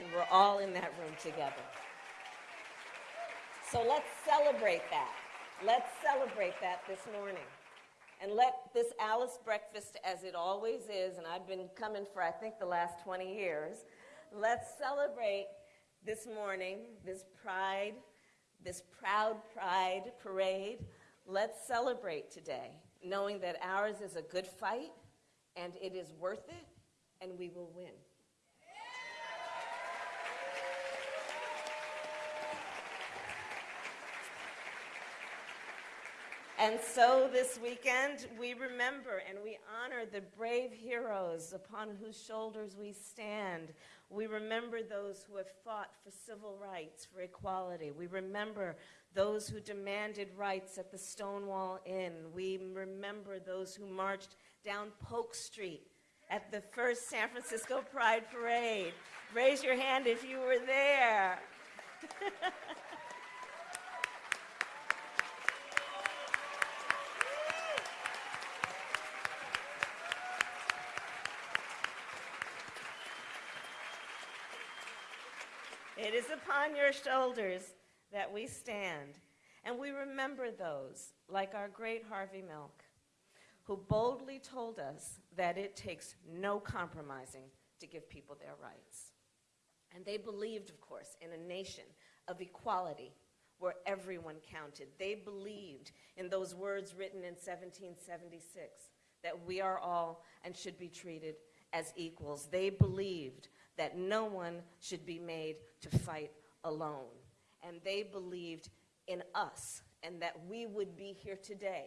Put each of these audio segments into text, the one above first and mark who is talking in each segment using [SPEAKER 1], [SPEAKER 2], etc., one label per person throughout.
[SPEAKER 1] and we're all in that room together. So let's celebrate that. Let's celebrate that this morning. And let this Alice breakfast, as it always is, and I've been coming for I think the last 20 years, let's celebrate this morning, this pride, this proud pride parade. Let's celebrate today, knowing that ours is a good fight and it is worth it and we will win. And so this weekend, we remember and we honor the brave heroes upon whose shoulders we stand. We remember those who have fought for civil rights, for equality. We remember those who demanded rights at the Stonewall Inn. We remember those who marched down Polk Street at the first San Francisco Pride Parade. Raise your hand if you were there. It is upon your shoulders that we stand. And we remember those, like our great Harvey Milk, who boldly told us that it takes no compromising to give people their rights. And they believed, of course, in a nation of equality where everyone counted. They believed in those words written in 1776 that we are all and should be treated as equals. They believed that no one should be made to fight alone. And they believed in us and that we would be here today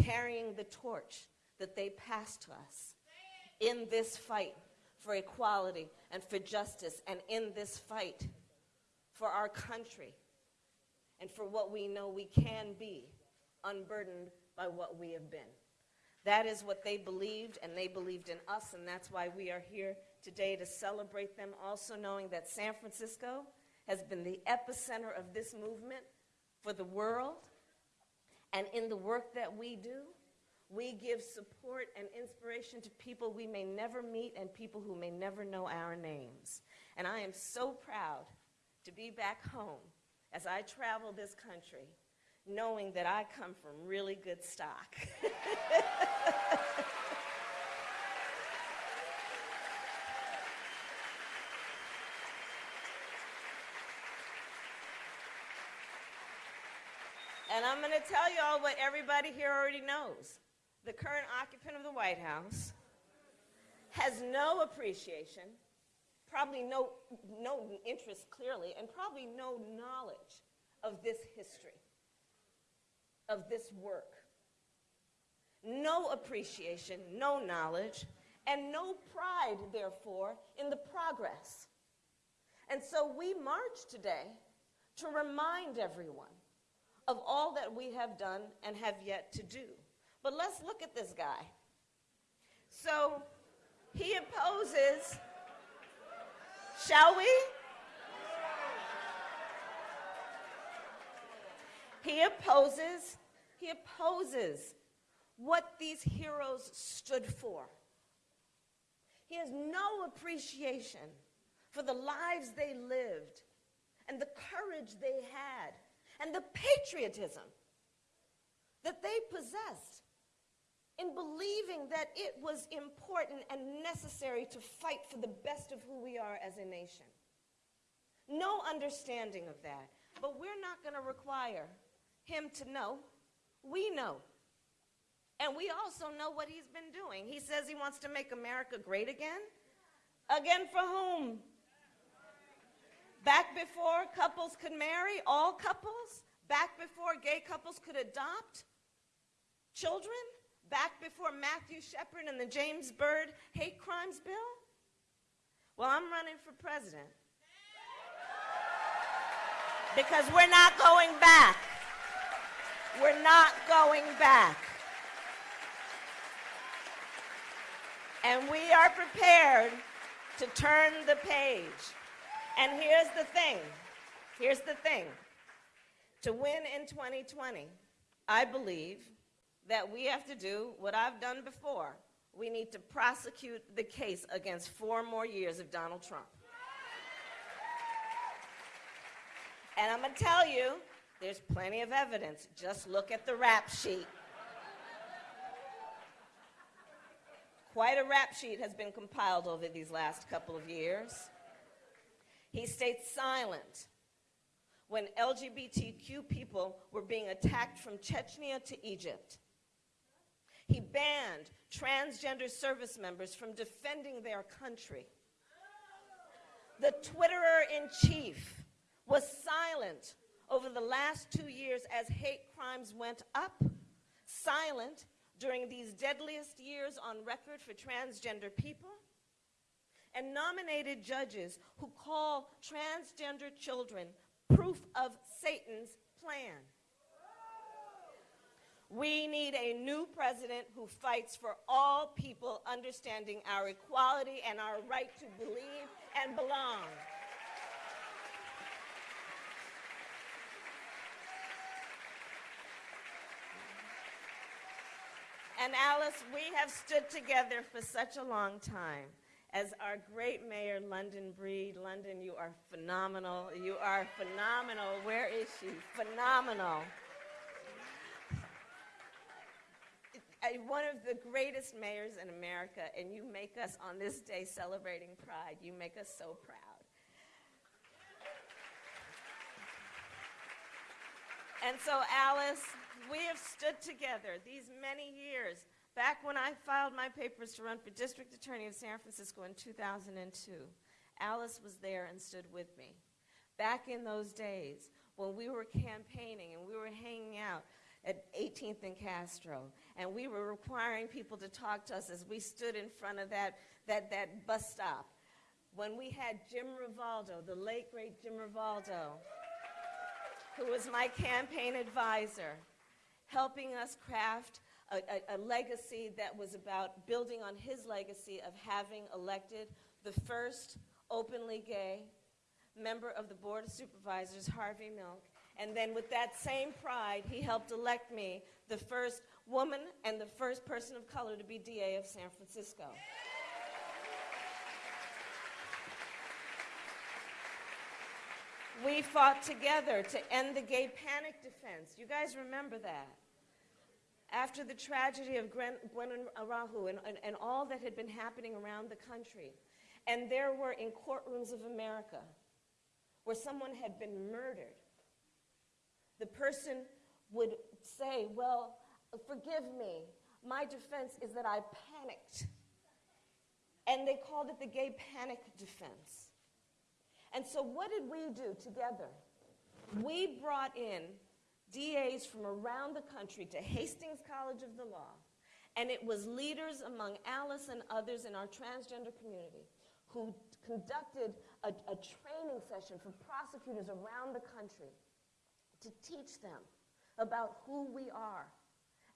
[SPEAKER 1] carrying the torch that they passed to us in this fight for equality and for justice and in this fight for our country and for what we know we can be unburdened by what we have been. That is what they believed, and they believed in us, and that's why we are here today to celebrate them, also knowing that San Francisco has been the epicenter of this movement for the world. And in the work that we do, we give support and inspiration to people we may never meet and people who may never know our names. And I am so proud to be back home as I travel this country knowing that I come from really good stock. And I'm going to tell you all what everybody here already knows. The current occupant of the White House has no appreciation, probably no, no interest clearly, and probably no knowledge of this history, of this work. No appreciation, no knowledge, and no pride, therefore, in the progress. And so we march today to remind everyone of all that we have done and have yet to do. But let's look at this guy. So he opposes, shall we? He opposes, he opposes what these heroes stood for. He has no appreciation for the lives they lived and the courage they had and the patriotism that they possessed in believing that it was important and necessary to fight for the best of who we are as a nation. No understanding of that. But we're not going to require him to know. We know. And we also know what he's been doing. He says he wants to make America great again. Again for whom? Back before couples could marry, all couples, back before gay couples could adopt children, back before Matthew Shepard and the James Byrd hate crimes bill? Well, I'm running for president. Because we're not going back. We're not going back. And we are prepared to turn the page. And here's the thing. Here's the thing. To win in 2020, I believe that we have to do what I've done before. We need to prosecute the case against four more years of Donald Trump. And I'm going to tell you, there's plenty of evidence. Just look at the rap sheet. Quite a rap sheet has been compiled over these last couple of years. He stayed silent when LGBTQ people were being attacked from Chechnya to Egypt. He banned transgender service members from defending their country. The Twitterer in chief was silent over the last two years as hate crimes went up, silent during these deadliest years on record for transgender people, and nominated judges who call transgender children proof of Satan's plan. We need a new president who fights for all people understanding our equality and our right to believe and belong. And Alice, we have stood together for such a long time. As our great mayor, London Breed, London, you are phenomenal. You are phenomenal. Where is she? Phenomenal. Uh, one of the greatest mayors in America, and you make us, on this day celebrating Pride, you make us so proud. And so, Alice, we have stood together these many years. Back when I filed my papers to run for district attorney of San Francisco in 2002, Alice was there and stood with me. Back in those days, when we were campaigning and we were hanging out at 18th and Castro, and we were requiring people to talk to us as we stood in front of that, that, that bus stop. When we had Jim Rivaldo, the late great Jim Rivaldo, who was my campaign advisor, helping us craft a, a, a, legacy that was about building on his legacy of having elected the first openly gay member of the Board of Supervisors, Harvey Milk. And then with that same pride, he helped elect me the first woman and the first person of color to be DA of San Francisco. We fought together to end the gay panic defense. You guys remember that? After the tragedy of Gwen, Araujo and, and, and all that had been happening around the country, and there were in courtrooms of America where someone had been murdered, the person would say, Well, forgive me. My defense is that I panicked. And they called it the gay panic defense. And so, what did we do together? We brought in DAs from around the country to Hastings College of the Law, and it was leaders among Alice and others in our transgender community who conducted a, a training session for prosecutors around the country to teach them about who we are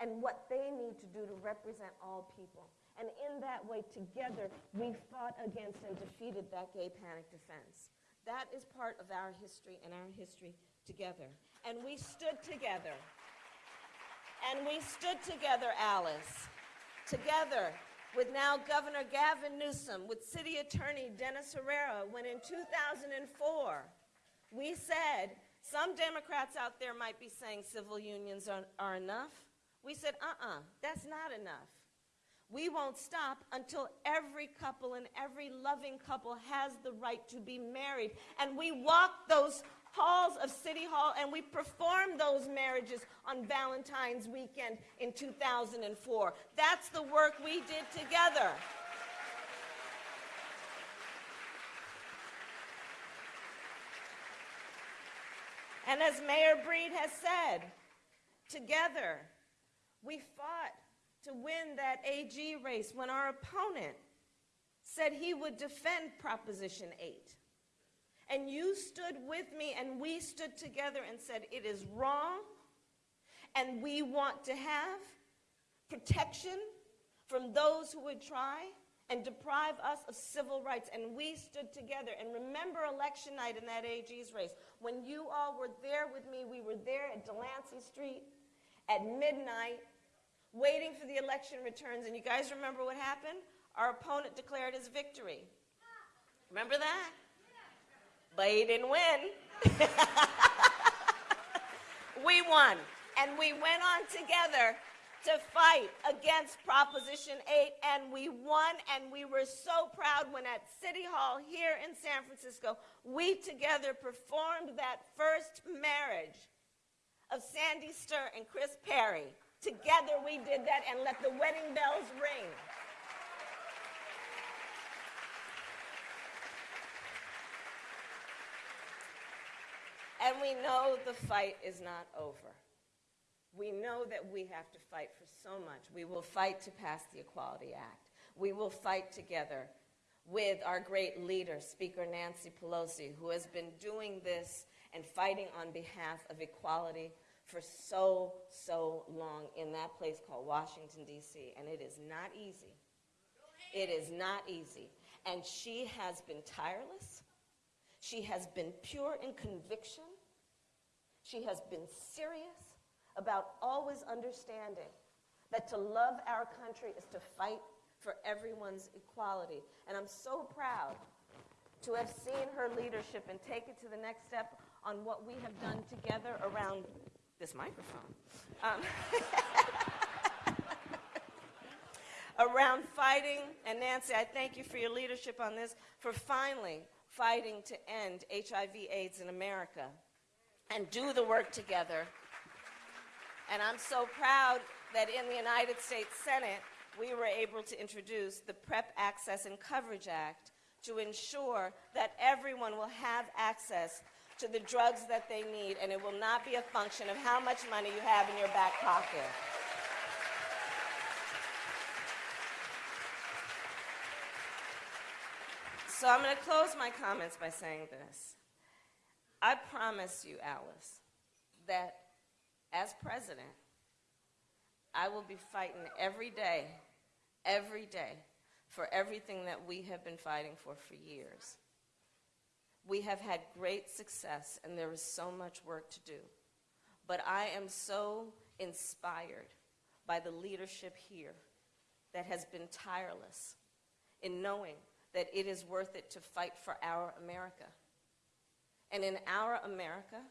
[SPEAKER 1] and what they need to do to represent all people. And in that way, together, we fought against and defeated that gay panic defense. That is part of our history and our history together. And we stood together. And we stood together, Alice, together with now Governor Gavin Newsom, with City Attorney Dennis Herrera, when in 2004 we said some Democrats out there might be saying civil unions are, are enough. We said, uh-uh, that's not enough. We won't stop until every couple and every loving couple has the right to be married. And we walked those halls of City Hall and we performed those marriages on Valentine's weekend in 2004. That's the work we did together. And as Mayor Breed has said, together we fought to win that AG race when our opponent said he would defend Proposition 8. And you stood with me and we stood together and said it is wrong and we want to have protection from those who would try and deprive us of civil rights. And we stood together. And remember election night in that AG's race. When you all were there with me, we were there at Delancey Street at midnight, waiting for the election returns. And you guys remember what happened? Our opponent declared his victory. Remember that? But he didn't win. we won. And we went on together to fight against Proposition 8, and we won, and we were so proud when at City Hall here in San Francisco, we together performed that first marriage of Sandy Stier and Kris Perry. Together we did that and let the wedding bells ring. And we know the fight is not over. We know that we have to fight for so much. We will fight to pass the Equality Act. We will fight together with our great leader, Speaker Nancy Pelosi, who has been doing this and fighting on behalf of equality for so, so long in that place called Washington, D.C. And it is not easy. It is not easy. And she has been tireless. She has been pure in conviction. She has been serious about always understanding that to love our country is to fight for everyone's equality. And I'm so proud to have seen her leadership and take it to the next step on what we have done together around this microphone. Um, around fighting, and Nancy, I thank you for your leadership on this, for finally fighting to end HIV AIDS in America and do the work together and I'm so proud that in the United States Senate, we were able to introduce the PrEP Access and Coverage Act to ensure that everyone will have access to the drugs that they need, and it will not be a function of how much money you have in your back pocket. So I'm going to close my comments by saying this. I promise you, Alice, that as president, I will be fighting every day, every day, for everything that we have been fighting for for years. We have had great success, and there is so much work to do. But I am so inspired by the leadership here that has been tireless in knowing that it is worth it to fight for our America. And in our America,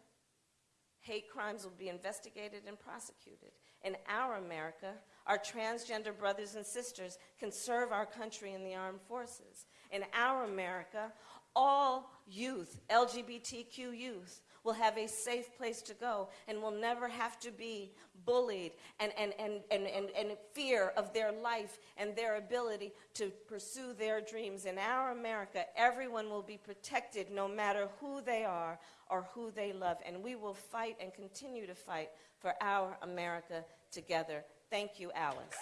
[SPEAKER 1] hate crimes will be investigated and prosecuted. In our America, our transgender brothers and sisters can serve our country in the armed forces. In our America, all youth, LGBTQ youth, will have a safe place to go and will never have to be bullied and, and, and, and, and, and fear of their life and their ability to pursue their dreams. In our America, everyone will be protected no matter who they are or who they love. And we will fight and continue to fight for our America together. Thank you, Alice.